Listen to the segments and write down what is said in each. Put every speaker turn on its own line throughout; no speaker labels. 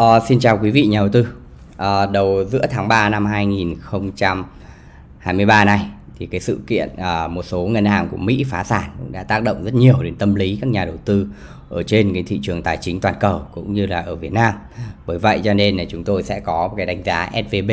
Uh, xin chào quý vị nhà đầu tư. Uh, đầu giữa tháng 3 năm 2023 này thì cái sự kiện uh, một số ngân hàng của Mỹ phá sản cũng đã tác động rất nhiều đến tâm lý các nhà đầu tư ở trên cái thị trường tài chính toàn cầu cũng như là ở Việt Nam. Bởi vậy cho nên là chúng tôi sẽ có một cái đánh giá SVB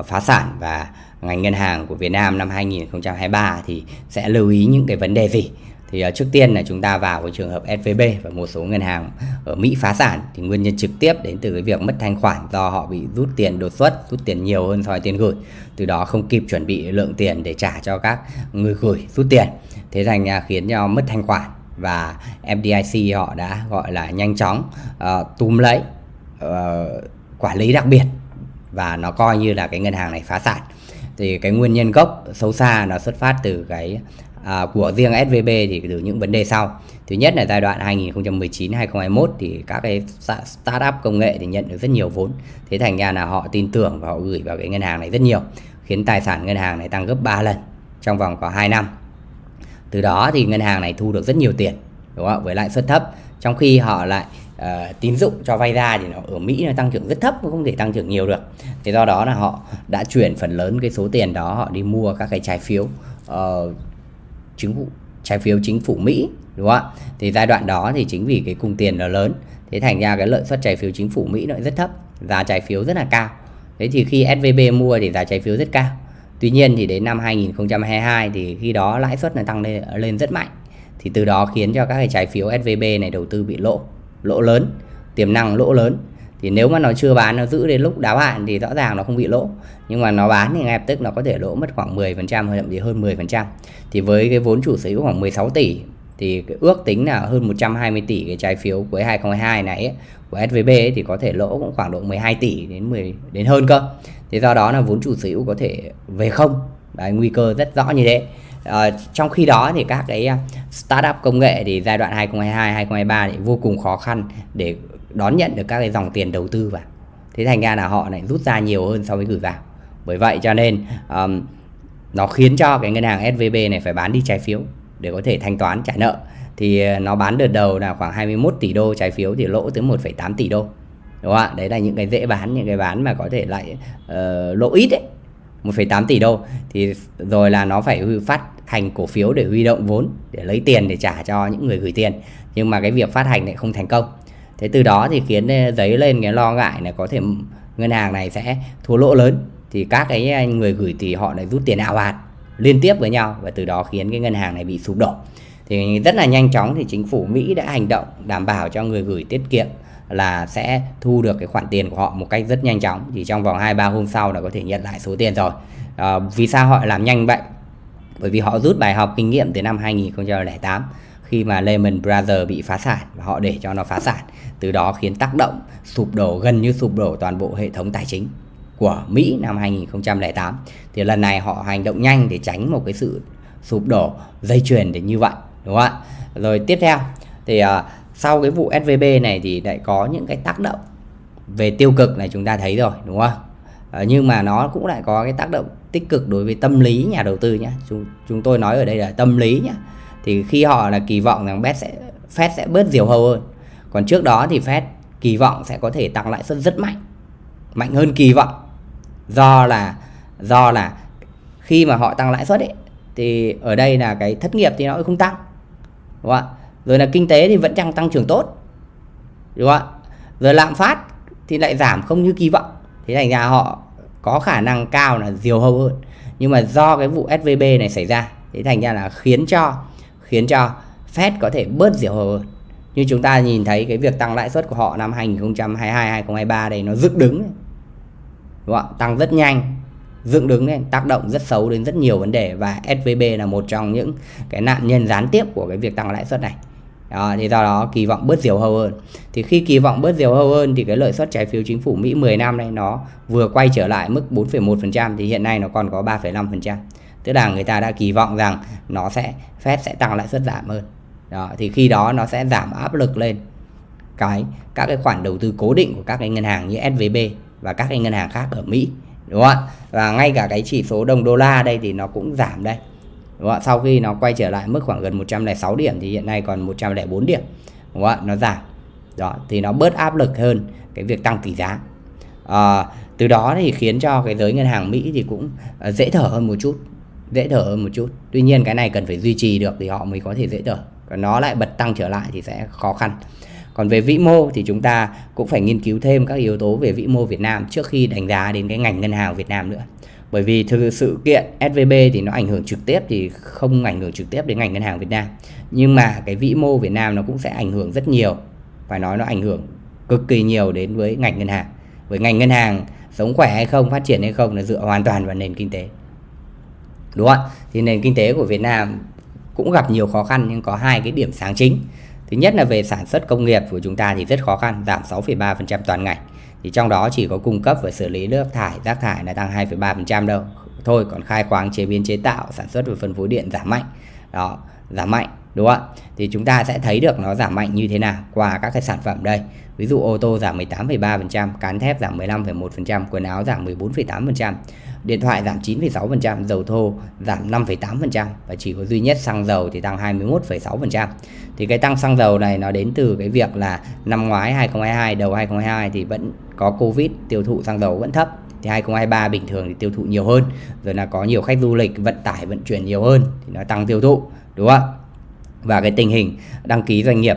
uh, phá sản và ngành ngân hàng của Việt Nam năm 2023 thì sẽ lưu ý những cái vấn đề gì thì uh, trước tiên là chúng ta vào cái trường hợp SVB và một số ngân hàng ở Mỹ phá sản thì nguyên nhân trực tiếp đến từ cái việc mất thanh khoản do họ bị rút tiền đột xuất rút tiền nhiều hơn so với tiền gửi. Từ đó không kịp chuẩn bị lượng tiền để trả cho các người gửi rút tiền. Thế thành à, khiến cho mất thanh khoản và FDIC họ đã gọi là nhanh chóng uh, túm lấy uh, quản lý đặc biệt và nó coi như là cái ngân hàng này phá sản. Thì cái nguyên nhân gốc sâu xa nó xuất phát từ cái à, của riêng SVB thì từ những vấn đề sau. Thứ nhất là giai đoạn 2019 2021 thì các cái startup công nghệ thì nhận được rất nhiều vốn. Thế thành ra là họ tin tưởng và họ gửi vào cái ngân hàng này rất nhiều khiến tài sản ngân hàng này tăng gấp 3 lần trong vòng có 2 năm. Từ đó thì ngân hàng này thu được rất nhiều tiền đúng không? với lãi suất thấp trong khi họ lại uh, tín dụng cho vay ra thì nó ở Mỹ nó tăng trưởng rất thấp không thể tăng trưởng nhiều được. Thế do đó là họ đã chuyển phần lớn cái số tiền đó họ đi mua các cái trái phiếu uh, chính phủ trái phiếu chính phủ Mỹ đúng không ạ? Thì giai đoạn đó thì chính vì cái cung tiền nó lớn thế thành ra cái lợi suất trái phiếu chính phủ Mỹ nó rất thấp giá trái phiếu rất là cao. Thế thì khi SVB mua thì giá trái phiếu rất cao. Tuy nhiên thì đến năm 2022 thì khi đó lãi suất nó tăng lên, lên rất mạnh. Thì từ đó khiến cho các cái trái phiếu SVB này đầu tư bị lỗ lỗ lớn tiềm năng lỗ lớn thì nếu mà nó chưa bán nó giữ đến lúc đáo hạn thì rõ ràng nó không bị lỗ nhưng mà nó bán thì ngay lập tức nó có thể lỗ mất khoảng 10% hay thậm chí hơn 10% thì với cái vốn chủ sở hữu khoảng 16 tỷ thì cái ước tính là hơn 120 tỷ cái trái phiếu cuối 2022 này ấy, của SVB ấy, thì có thể lỗ cũng khoảng độ 12 tỷ đến 10 đến hơn cơ. Thế do đó là vốn chủ sở hữu có thể về không. Đấy, nguy cơ rất rõ như thế. À, trong khi đó thì các cái ờ, startup công nghệ thì giai đoạn 2022 2023 thì vô cùng khó khăn để đón nhận được các cái dòng tiền đầu tư vào. Thế thành ra là họ lại rút ra nhiều hơn so với gửi vào. Bởi vậy cho nên um, nó khiến cho cái ngân hàng SVB này phải bán đi trái phiếu để có thể thanh toán trả nợ. Thì ờ, nó bán đợt đầu là khoảng 21 tỷ đô trái phiếu thì lỗ tới 1,8 tỷ đô. Đúng không ạ? Đấy là những cái dễ bán những cái bán mà có thể lại uh, lỗ ít đấy 1,8 tỷ đô. Thì rồi là nó phải phát hành cổ phiếu để huy động vốn để lấy tiền để trả cho những người gửi tiền. Nhưng mà cái việc phát hành lại không thành công. Thế từ đó thì khiến giấy lên cái lo ngại là có thể ngân hàng này sẽ thua lỗ lớn. Thì các cái người gửi thì họ lại rút tiền ảo hạt liên tiếp với nhau và từ đó khiến cái ngân hàng này bị sụp đổ. Thì rất là nhanh chóng thì chính phủ Mỹ đã hành động đảm bảo cho người gửi tiết kiệm là sẽ thu được cái khoản tiền của họ một cách rất nhanh chóng chỉ trong vòng 2 3 hôm sau là có thể nhận lại số tiền rồi. À, vì sao họ làm nhanh vậy? Bởi vì họ rút bài học kinh nghiệm từ năm 2008 khi mà Lehman Brothers bị phá sản và họ để cho nó phá sản từ đó khiến tác động sụp đổ gần như sụp đổ toàn bộ hệ thống tài chính của Mỹ năm 2008 thì lần này họ hành động nhanh để tránh một cái sự sụp đổ dây chuyền để như vậy đúng không ạ rồi tiếp theo thì uh, sau cái vụ SVB này thì lại có những cái tác động về tiêu cực này chúng ta thấy rồi đúng không? À, nhưng mà nó cũng lại có cái tác động tích cực đối với tâm lý nhà đầu tư nhé chúng, chúng tôi nói ở đây là tâm lý nhé thì khi họ là kỳ vọng rằng Fed sẽ Fed sẽ bớt diều hâu hơn. Còn trước đó thì Fed kỳ vọng sẽ có thể tăng lãi suất rất mạnh mạnh hơn kỳ vọng. Do là do là khi mà họ tăng lãi suất ấy thì ở đây là cái thất nghiệp thì nó không tăng đúng không ạ? Rồi là kinh tế thì vẫn đang tăng trưởng tốt. Đúng không ạ? Rồi lạm phát thì lại giảm không như kỳ vọng. Thế thành ra họ có khả năng cao là diều hâu hơn. Nhưng mà do cái vụ SVB này xảy ra, thế thành ra là khiến cho khiến cho Fed có thể bớt diều hâu hơn. Như chúng ta nhìn thấy cái việc tăng lãi suất của họ năm 2022 2023 đây, nó dựng đứng. Đúng không? tăng rất nhanh, dựng đứng lên, tác động rất xấu đến rất nhiều vấn đề. Và SVB là một trong những cái nạn nhân gián tiếp của cái việc tăng lãi suất này đó, thì do đó kỳ vọng bớt diều hâu hơn. Thì khi kỳ vọng bớt diều hâu hơn thì cái lợi suất trái phiếu chính phủ Mỹ 10 năm này nó vừa quay trở lại mức 4,1% thì hiện nay nó còn có 3,5% tức là người ta đã kỳ vọng rằng nó sẽ Fed sẽ tăng lãi suất giảm hơn. Đó, thì khi đó nó sẽ giảm áp lực lên cái các cái khoản đầu tư cố định của các cái ngân hàng như SVB và các cái ngân hàng khác ở Mỹ đúng không ạ? Và ngay cả cái chỉ số đồng đô la đây thì nó cũng giảm đây đúng không sau khi nó quay trở lại mức khoảng gần 106 điểm thì hiện nay còn 104 điểm. Đúng không nó giảm. Đó thì nó bớt áp lực hơn cái việc tăng tỷ giá. À, từ đó thì khiến cho cái giới ngân hàng Mỹ thì cũng ờ, dễ thở hơn một chút dễ thở hơn một chút. Tuy nhiên cái này cần phải duy trì được thì họ mới có thể dễ thở. Còn nó lại bật tăng trở lại thì sẽ khó khăn. Còn về vĩ mô thì chúng ta cũng phải nghiên cứu thêm các yếu tố về vĩ mô Việt Nam trước khi đánh giá đến cái ngành ngân hàng Việt Nam nữa bởi vì thực sự kiện SVB thì nó ảnh hưởng trực tiếp thì không ảnh hưởng trực tiếp đến ngành ngân hàng Việt Nam. Nhưng mà cái vĩ mô Việt Nam nó cũng sẽ ảnh hưởng rất nhiều. Phải nói nó ảnh hưởng cực kỳ nhiều đến với ngành ngân hàng. Với ngành ngân hàng sống khỏe hay không phát triển hay không là dựa hoàn toàn vào nền kinh tế. Đúng không thì nền kinh tế của Việt Nam cũng gặp nhiều khó khăn nhưng có hai cái điểm sáng chính. Thứ nhất là về sản xuất công nghiệp của chúng ta thì rất khó khăn giảm 6,3% toàn ngành thì trong đó chỉ có cung cấp và xử lý nước thải rác thải là tăng 2,3% đâu. Thôi còn khai khoáng chế biến chế tạo sản xuất và phân phối điện giảm mạnh. Đó giảm mạnh đúng không ạ? Thì chúng ta sẽ thấy được nó giảm mạnh như thế nào qua các cái sản phẩm đây. Ví dụ ô tô giảm 18,3% cán thép giảm 15,1% quần áo giảm 14,8% điện thoại giảm 9,6% dầu thô giảm 5,8% và chỉ có duy nhất xăng dầu thì tăng 21,6% thì cái tăng xăng dầu này nó đến từ cái việc là năm ngoái 2022 đầu 2022 thì vẫn có Covid tiêu thụ xăng dầu vẫn thấp. Thì 2023 bình thường thì tiêu thụ nhiều hơn rồi là có nhiều khách du lịch vận tải vận chuyển nhiều hơn thì nó tăng tiêu thụ đúng không và cái tình hình đăng ký doanh nghiệp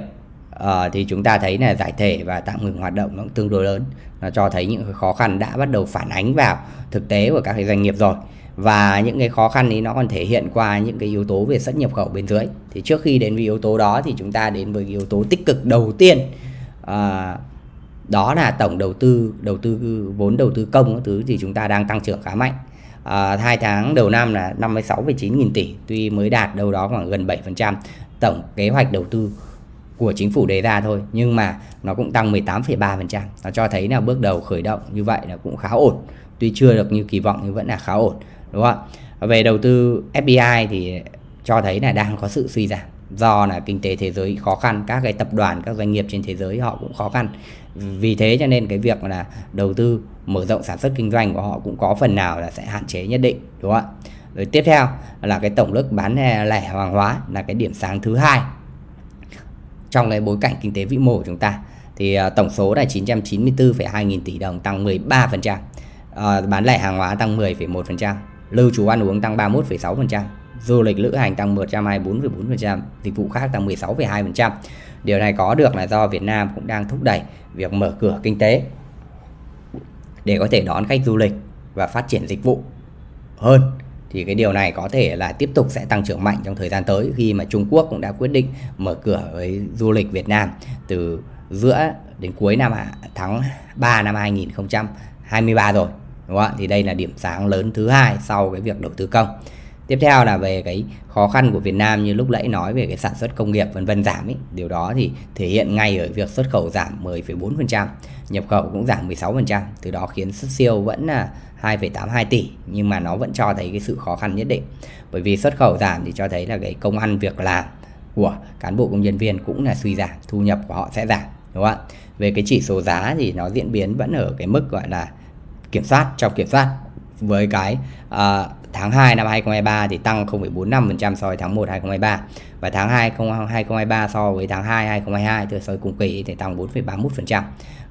uh, thì chúng ta thấy là giải thể và tạm ngừng hoạt động nó cũng tương đối lớn. Nó cho thấy những khó khăn đã bắt đầu phản ánh vào thực tế của các cái doanh nghiệp rồi. Và những cái khó khăn ấy nó còn thể hiện qua những cái yếu tố về xuất nhập khẩu bên dưới. Thì trước khi đến với yếu tố đó thì chúng ta đến với yếu tố tích cực đầu tiên. À, đó là tổng đầu tư đầu tư vốn đầu tư công thứ thì chúng ta đang tăng trưởng khá mạnh. À, hai tháng đầu năm là 56,9 nghìn tỷ tuy mới đạt đâu đó khoảng gần 7% tổng kế hoạch đầu tư của chính phủ đề ra thôi nhưng mà nó cũng tăng 18,3% nó cho thấy là bước đầu khởi động như vậy là cũng khá ổn. Tuy chưa được như kỳ vọng nhưng vẫn là khá ổn đúng không ạ? Về đầu tư FDI thì cho thấy là đang có sự suy giảm do là kinh tế thế giới khó khăn các cái tập đoàn các doanh nghiệp trên thế giới họ cũng khó khăn. Vì thế cho nên cái việc là đầu tư mở rộng sản xuất kinh doanh của họ cũng có phần nào là sẽ hạn chế nhất định đúng không ạ? Rồi tiếp theo là cái tổng lực bán lẻ hàng hóa là cái điểm sáng thứ hai trong cái bối cảnh kinh tế vĩ mô của chúng ta. Thì à, tổng số là 994,2 nghìn tỷ đồng tăng 13%, à, bán lẻ hàng hóa tăng 10,1%, lưu trú ăn uống tăng 31,6%, du lịch lữ hành tăng 124,4%, dịch vụ khác tăng 16,2%. Điều này có được là do Việt Nam cũng đang thúc đẩy việc mở cửa kinh tế để có thể đón khách du lịch và phát triển dịch vụ hơn thì cái điều này có thể là tiếp tục sẽ tăng trưởng mạnh trong thời gian tới khi mà Trung Quốc cũng đã quyết định mở cửa với du lịch Việt Nam từ giữa đến cuối năm tháng 3 năm 2023 rồi đúng không ạ? Thì đây là điểm sáng lớn thứ hai sau cái việc đầu tư công. Tiếp theo là về cái khó khăn của Việt Nam như lúc nãy nói về cái sản xuất công nghiệp vân vân giảm ấy điều đó thì thể hiện ngay ở việc xuất khẩu giảm 10,4% nhập khẩu cũng giảm 16% từ đó khiến xuất siêu vẫn là 2,82 tỷ nhưng mà nó vẫn cho thấy cái sự khó khăn nhất định. Bởi vì xuất khẩu giảm thì cho thấy là cái công ăn việc làm của cán bộ công nhân viên cũng là suy giảm thu nhập của họ sẽ giảm đúng không ạ? Về cái chỉ số giá thì nó diễn biến vẫn ở cái mức gọi là kiểm soát trong kiểm soát với cái uh, tháng 2 năm 2023 thì tăng 0,45% so với tháng 1 2023 và tháng 2 2023 so với tháng 2 2022 thì so với cùng kỳ thì tăng 4,31%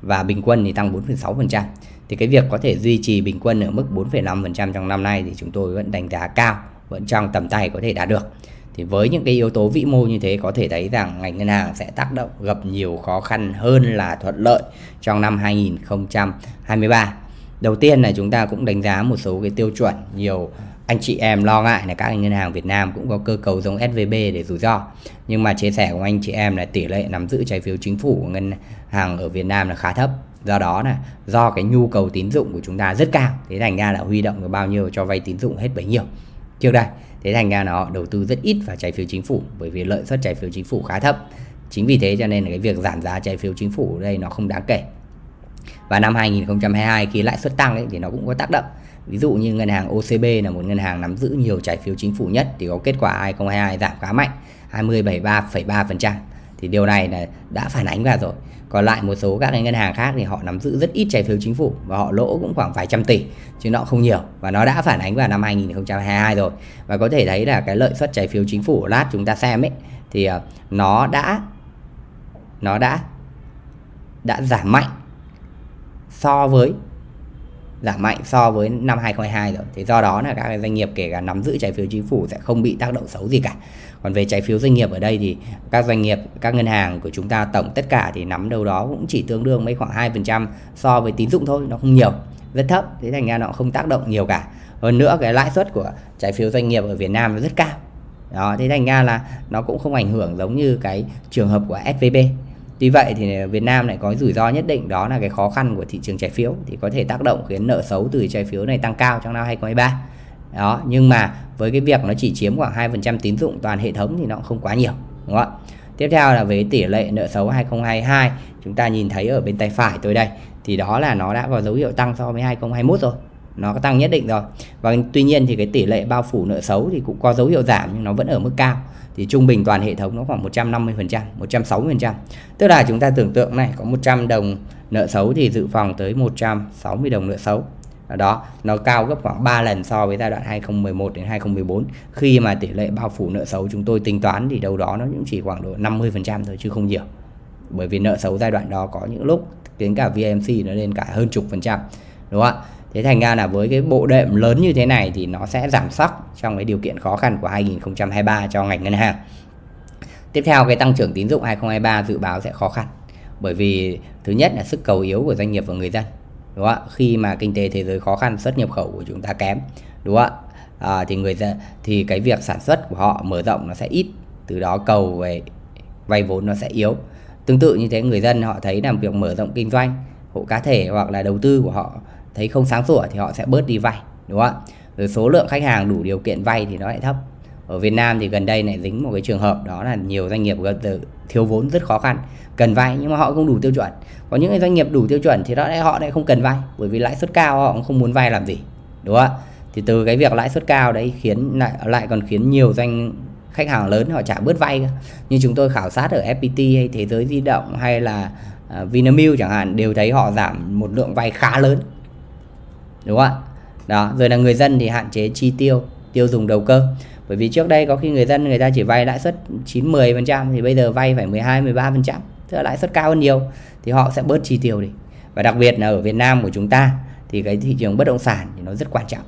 và bình quân thì tăng 4,6% thì cái việc có thể duy trì bình quân ở mức 4,5% trong năm nay thì chúng tôi vẫn đánh giá cao vẫn trong tầm tay có thể đạt được. Thì với những cái yếu tố vĩ mô như thế có thể thấy rằng ngành ngân hàng sẽ tác động gặp nhiều khó khăn hơn là thuận lợi trong năm 2023 đầu tiên là chúng ta cũng đánh giá một số cái tiêu chuẩn, nhiều anh chị em lo ngại là các ngân hàng Việt Nam cũng có cơ cấu giống SVB để rủi ro. Nhưng mà chia sẻ của anh chị em là tỷ lệ nắm giữ trái phiếu chính phủ của ngân hàng ở Việt Nam là khá thấp. Do đó là do cái nhu cầu tín dụng của chúng ta rất cao. Thế thành ra là huy động được bao nhiêu cho vay tín dụng hết bấy nhiêu. Trước đây, thế thành ra là họ đầu tư rất ít vào trái phiếu chính phủ bởi vì lợi suất trái phiếu chính phủ khá thấp. Chính vì thế cho nên là cái việc giảm giá trái phiếu chính phủ ở đây nó không đáng kể và năm 2022 khi lãi suất tăng ấy, thì nó cũng có tác động. Ví dụ như ngân hàng OCB là một ngân hàng nắm giữ nhiều trái phiếu chính phủ nhất thì có kết quả 2022 giảm khá mạnh 20,3,3% thì điều này là đã phản ánh vào rồi. Còn lại một số các cái ngân hàng khác thì họ nắm giữ rất ít trái phiếu chính phủ và họ lỗ cũng khoảng vài trăm tỷ chứ nó không nhiều. Và nó đã phản ánh vào năm 2022 rồi. Và có thể thấy là cái lợi suất trái phiếu chính phủ lát chúng ta xem ấy thì ờ, nó đã nó đã đã giảm mạnh so với giảm mạnh so với năm 2022 rồi. Thì do đó là các doanh nghiệp kể cả nắm giữ trái phiếu chính phủ sẽ không bị tác động xấu gì cả. Còn về trái phiếu doanh nghiệp ở đây thì các doanh nghiệp, các ngân hàng của chúng ta tổng tất cả thì nắm đâu đó cũng chỉ tương đương mấy khoảng 2% so với tín dụng thôi, nó không nhiều, rất thấp. Thế thành ra nó không tác động nhiều cả. Hơn nữa cái lãi suất của trái phiếu doanh nghiệp ở Việt Nam nó rất cao. Đó, thế thành ra là nó cũng không ảnh hưởng giống như cái trường hợp của SVB Tuy vậy thì Việt Nam lại có rủi ro nhất định đó là cái khó khăn của thị trường trái phiếu thì có thể tác động khiến nợ xấu từ trái phiếu này tăng cao trong năm 2023. Đó, nhưng mà với cái việc nó chỉ chiếm khoảng 2% tín dụng toàn hệ thống thì nó cũng không quá nhiều, đúng không ạ? Tiếp theo là về tỷ lệ nợ xấu 2022, chúng ta nhìn thấy ở bên tay phải tôi đây thì đó là nó đã có dấu hiệu tăng so với 2021 rồi. Nó có tăng nhất định rồi. Và tuy nhiên thì cái tỷ lệ bao phủ nợ xấu thì cũng có dấu hiệu giảm nhưng nó vẫn ở mức cao thì trung bình toàn hệ thống nó khoảng 150%, 160%. Tức là chúng ta tưởng tượng này có 100 đồng nợ xấu thì dự phòng tới 160 đồng nợ xấu. Đó, nó cao gấp khoảng 3 lần so với giai đoạn 2011 đến 2014 khi mà tỷ lệ bao phủ nợ xấu chúng tôi tính toán thì đâu đó nó cũng chỉ khoảng độ 50% thôi chứ không nhiều. Bởi vì nợ xấu giai đoạn đó có những lúc đến cả VMC nó lên cả hơn chục phần trăm. Đúng không ạ? Thế thành ra là với cái bộ đệm lớn như thế này thì nó sẽ giảm sóc trong cái điều kiện khó khăn của 2023 cho ngành ngân hàng. Tiếp theo cái tăng trưởng tín dụng 2023 dự báo sẽ khó khăn. Bởi vì thứ nhất là sức cầu yếu của doanh nghiệp và người dân. Đúng không ạ? Khi mà kinh tế thế giới khó khăn, xuất nhập khẩu của chúng ta kém, đúng không ạ? À, thì người dân thì cái việc sản xuất của họ mở rộng nó sẽ ít, từ đó cầu về vay vốn nó sẽ yếu. Tương tự như thế người dân họ thấy làm việc mở rộng kinh doanh, hộ cá thể hoặc là đầu tư của họ thấy không sáng sủa thì họ sẽ bớt đi vay, đúng không ạ? Rồi số lượng khách hàng đủ điều kiện vay thì nó lại thấp. Ở Việt Nam thì gần đây lại dính một cái trường hợp, đó là nhiều doanh nghiệp gần từ thiếu vốn rất khó khăn, cần vay nhưng mà họ không đủ tiêu chuẩn. Có những doanh nghiệp đủ tiêu chuẩn thì đó lại, họ lại không cần vay, bởi vì lãi suất cao họ cũng không muốn vay làm gì, đúng không ạ? Thì từ cái việc lãi suất cao đấy khiến lại lại còn khiến nhiều doanh khách hàng lớn họ trả bớt vay như chúng tôi khảo sát ở FPT hay thế giới di động hay là à, Vinamilk chẳng hạn đều thấy họ giảm một lượng vay khá lớn đúng không ạ? Đó rồi là người dân thì hạn chế chi tiêu tiêu dùng đầu cơ. Bởi vì trước đây có khi người dân người ta chỉ vay lãi suất 9 10 phần trăm thì bây giờ vay phải 12 13 phần trăm tức là lãi suất cao hơn nhiều thì họ sẽ bớt chi tiêu đi. Và đặc biệt là ở Việt Nam của chúng ta thì cái thị trường bất động sản thì nó rất quan trọng.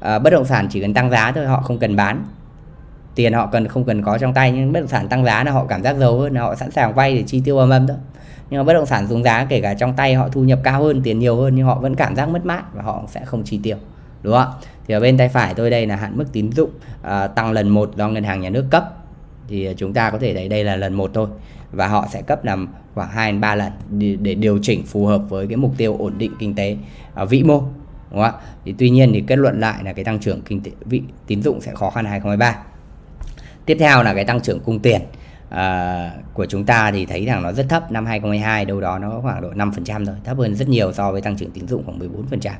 À, bất động sản chỉ cần tăng giá thôi họ không cần bán. Tiền họ cần không cần có trong tay nhưng bất động sản tăng giá là họ cảm giác giàu hơn là họ sẵn sàng vay để chi tiêu âm âm thôi nhưng mà bất động sản xuống giá kể cả trong tay họ thu nhập cao hơn tiền nhiều hơn nhưng họ vẫn cảm giác mất mát và họ sẽ không chi tiêu đúng không thì ở bên tay phải tôi đây là hạn mức tín dụng à, tăng lần một do ngân hàng nhà nước cấp. Thì à, chúng ta có thể thấy đây là lần một thôi. Và họ sẽ cấp làm khoảng 2 đến 3 lần để, điều chỉnh phù hợp với cái mục tiêu ổn định kinh tế à, vĩ mô đúng không ạ? thì tuy nhiên thì kết luận lại là cái tăng trưởng kinh tế vị tín dụng sẽ khó khăn 2023 tiếp theo là cái tăng trưởng cung tiền à, của chúng ta thì thấy rằng nó rất thấp. Năm 2022 đâu đó nó có khoảng độ 5% thôi thấp hơn rất nhiều so với tăng trưởng tín dụng khoảng 14%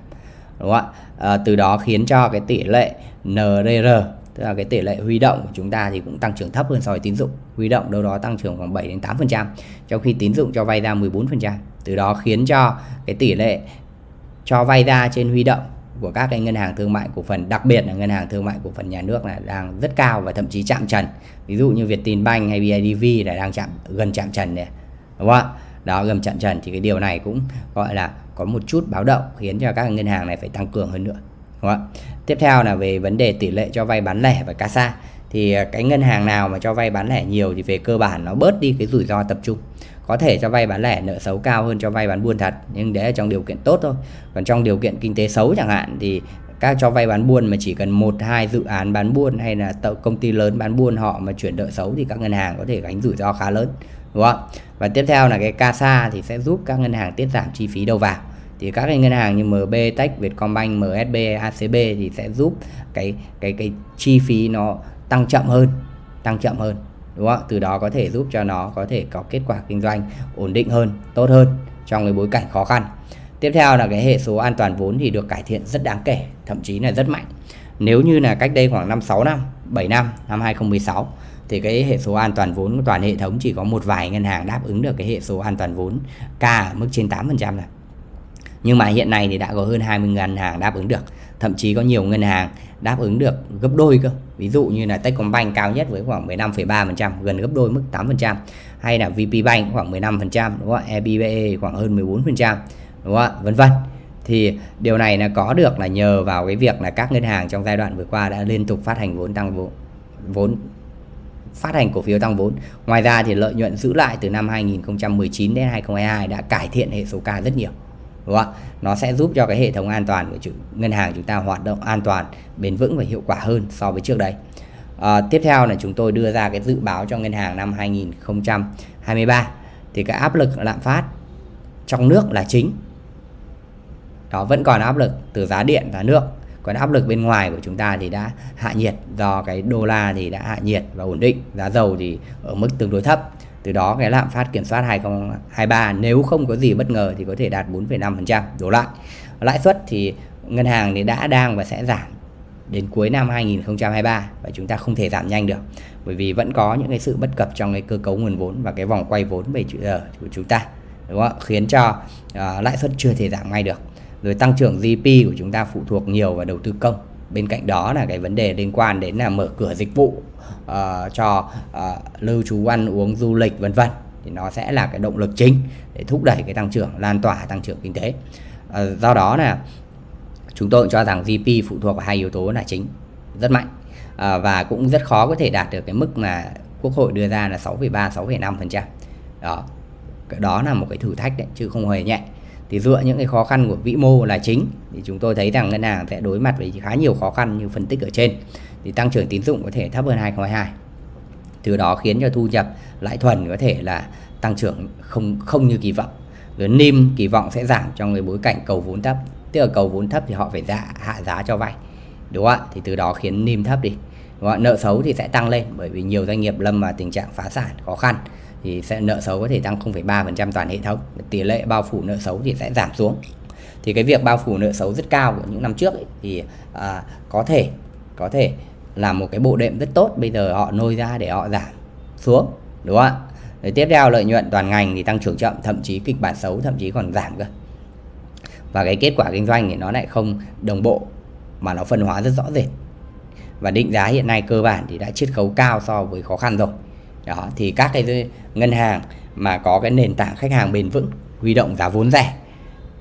đúng không ạ? À, từ đó khiến cho cái tỷ lệ NRR tức là cái tỷ lệ huy động của chúng ta thì cũng tăng trưởng thấp hơn so với tín dụng. Huy động đâu đó tăng trưởng khoảng 7 đến 8% trong khi tín dụng cho vay ra 14% từ đó khiến cho cái tỷ lệ cho vay ra trên huy động của các cái ngân hàng thương mại cổ phần, đặc biệt là ngân hàng thương mại cổ phần nhà nước là đang rất cao và thậm chí chạm trần. Ví dụ như Vietinbank hay BIDV là đang chạm, gần chạm trần này đúng không ạ? Đó, gần chạm trần thì cái điều này cũng gọi là có một chút báo động, khiến cho các ngân hàng này phải tăng cường hơn nữa, đúng không ạ? Tiếp theo là về vấn đề tỷ lệ cho vay bán lẻ và casa thì à, cái ngân hàng nào mà cho vay bán lẻ nhiều thì về cơ bản nó bớt đi cái rủi ro tập trung có thể cho vay bán lẻ nợ xấu cao hơn cho vay bán buôn thật nhưng đấy là trong điều kiện tốt thôi. Còn trong điều kiện kinh tế xấu chẳng hạn thì các cho vay bán buôn mà chỉ cần một hai dự án bán buôn hay là công ty lớn bán buôn họ mà chuyển nợ xấu thì các ngân hàng có thể gánh rủi ro khá lớn đúng không? Và tiếp theo là cái CASA thì sẽ giúp các ngân hàng tiết giảm chi phí đầu vào. Thì các cái ngân hàng như MB, Tech, Vietcombank, MSB, ACB thì sẽ giúp cái cái cái chi phí nó tăng chậm hơn, tăng chậm hơn đúng không? Từ đó có thể giúp cho nó có thể có kết quả kinh doanh ổn định hơn, tốt hơn trong cái bối cảnh khó khăn. Tiếp theo là cái hệ số an toàn vốn thì được cải thiện rất đáng kể, thậm chí là rất mạnh. Nếu như là cách đây khoảng 5 6 năm, 7 năm, năm 2016 thì cái hệ số an toàn vốn của toàn hệ thống chỉ có một vài ngân hàng đáp ứng được cái hệ số an toàn vốn K ở mức trên 8% này nhưng mà hiện nay thì đã có hơn 20 ngân hàng đáp ứng được. Thậm chí có nhiều ngân hàng đáp ứng được gấp đôi cơ. Ví dụ như là Techcombank cao nhất với khoảng 15,3% gần gấp đôi mức 8% hay là VPBank khoảng 15% đúng không EBBE khoảng hơn 14% đúng không vân vân. Thì điều này là có được là nhờ vào cái việc là các ngân hàng trong giai đoạn vừa qua đã liên tục phát hành vốn tăng vốn vốn phát hành cổ phiếu tăng vốn. Ngoài ra thì lợi nhuận giữ lại từ năm 2019 đến 2022 đã cải thiện hệ số K rất nhiều. Đúng không? Nó sẽ giúp cho cái hệ thống an toàn của chủ, ngân hàng chúng ta hoạt động an toàn, bền vững và hiệu quả hơn so với trước đây. À, tiếp theo là chúng tôi đưa ra cái dự báo cho ngân hàng năm 2023 thì cái áp lực lạm phát trong nước là chính. Đó vẫn còn áp lực từ giá điện, và nước còn áp lực bên ngoài của chúng ta thì đã hạ nhiệt do cái đô la thì đã hạ nhiệt và ổn định giá dầu thì ở mức tương đối thấp từ đó cái lạm phát kiểm soát 2023 nếu không có gì bất ngờ thì có thể đạt 4,5% đổ lại. Lãi suất thì ngân hàng thì đã đang và sẽ giảm đến cuối năm 2023 và chúng ta không thể giảm nhanh được bởi vì vẫn có những cái sự bất cập trong cái cơ cấu nguồn vốn và cái vòng quay vốn về ờ, của chúng ta đúng không? khiến cho uh, lãi suất chưa thể giảm ngay được. Rồi tăng trưởng GDP của chúng ta phụ thuộc nhiều vào đầu tư công bên cạnh đó là cái vấn đề liên quan đến là mở cửa dịch vụ uh, cho uh, lưu trú ăn uống du lịch vân vân. Thì nó sẽ là cái động lực chính để thúc đẩy cái tăng trưởng lan tỏa tăng trưởng kinh tế. Uh, do đó là chúng tôi cho rằng GDP phụ thuộc vào hai yếu tố là chính rất mạnh uh, và cũng rất khó có thể đạt được cái mức mà quốc hội đưa ra là 6,3 6,5 phần đó đó là một cái thử thách đấy chứ không hề nhẹ thì dựa những cái khó khăn của vĩ mô là chính. Thì chúng tôi thấy rằng ngân hàng sẽ đối mặt với khá nhiều khó khăn như phân tích ở trên. Thì tăng trưởng tín dụng có thể thấp hơn 2022 từ đó khiến cho thu nhập lãi thuần có thể là tăng trưởng không không như kỳ vọng. Rồi NIM kỳ vọng sẽ giảm trong cái bối cảnh cầu vốn thấp. Tức là cầu vốn thấp thì họ phải giá, hạ giá cho vay. Đúng không ạ? Thì từ đó khiến NIM thấp đi. Đúng không? nợ xấu thì sẽ tăng lên bởi vì nhiều doanh nghiệp lâm vào tình trạng phá sản khó khăn thì sẽ nợ xấu có thể tăng 0,3% toàn hệ thống. Tỷ lệ bao phủ nợ xấu thì sẽ giảm xuống. Thì cái việc bao phủ nợ xấu rất cao của những năm trước ấy, thì à, có thể có thể là một cái bộ đệm rất tốt. Bây giờ họ nôi ra để họ giảm xuống đúng không ạ? Rồi tiếp theo lợi nhuận toàn ngành thì tăng trưởng chậm thậm chí kịch bản xấu thậm chí còn giảm cơ. Và cái kết quả kinh doanh thì nó lại không đồng bộ mà nó phân hóa rất rõ rệt. Và định giá hiện nay cơ bản thì đã chiết khấu cao so với khó khăn rồi đó, thì các cái ngân hàng mà có cái nền tảng khách hàng bền vững, huy động giá vốn rẻ,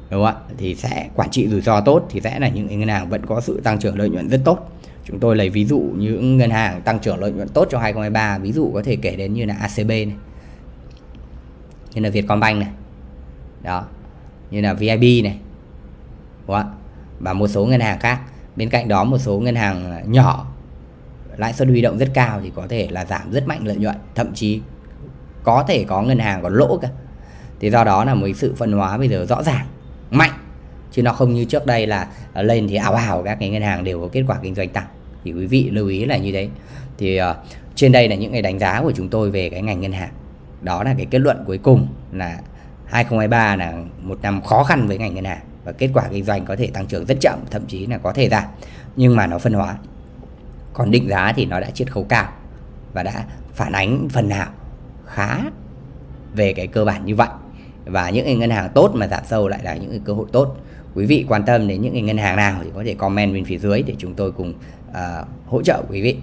đúng không ạ? Thì sẽ quản trị rủi ro tốt thì sẽ là những ngân hàng vẫn có sự tăng trưởng lợi nhuận rất tốt. Chúng tôi lấy ví dụ những ngân hàng tăng trưởng lợi nhuận tốt trong 2023 ví dụ có thể kể đến như là ACB này, như là Vietcombank này, đó, như là VIB này, đúng không? và một số ngân hàng khác. Bên cạnh đó, một số ngân hàng nhỏ lãi suất huy động rất cao thì có thể là giảm rất mạnh lợi nhuận thậm chí có thể có ngân hàng còn lỗ cả. Thì do đó là một sự phân hóa bây giờ rõ ràng mạnh. Chứ nó không như trước đây là à, lên thì ảo ảo các cái ngân hàng đều có kết quả kinh doanh tăng. Thì quý vị lưu ý là như thế. Thì uh, trên đây là những cái đánh giá của chúng tôi về cái ngành ngân hàng. Đó là cái kết luận cuối cùng là 2023 là một năm khó khăn với ngành ngân hàng và kết quả kinh doanh có thể tăng trưởng rất chậm thậm chí là có thể giảm. Nhưng mà nó phân hóa còn định giá thì nó đã chiết khấu cao và đã phản ánh phần nào khá về cái cơ bản như vậy. Và những ngân hàng tốt mà giảm sâu lại là những cơ hội tốt. Quý vị quan tâm đến những ngân hàng nào thì có thể comment bên phía dưới để chúng tôi cùng uh, hỗ trợ quý vị.